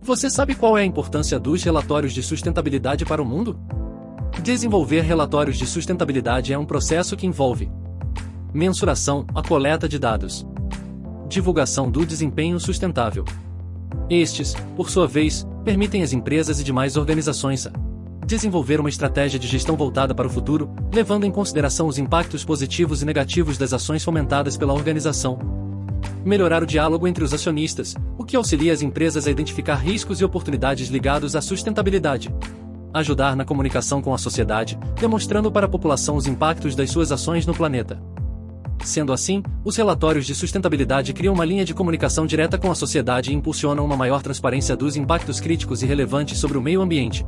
Você sabe qual é a importância dos relatórios de sustentabilidade para o mundo? Desenvolver relatórios de sustentabilidade é um processo que envolve mensuração, a coleta de dados, divulgação do desempenho sustentável. Estes, por sua vez, permitem às empresas e demais organizações a desenvolver uma estratégia de gestão voltada para o futuro, levando em consideração os impactos positivos e negativos das ações fomentadas pela organização. Melhorar o diálogo entre os acionistas, que auxilia as empresas a identificar riscos e oportunidades ligados à sustentabilidade. Ajudar na comunicação com a sociedade, demonstrando para a população os impactos das suas ações no planeta. Sendo assim, os relatórios de sustentabilidade criam uma linha de comunicação direta com a sociedade e impulsionam uma maior transparência dos impactos críticos e relevantes sobre o meio ambiente,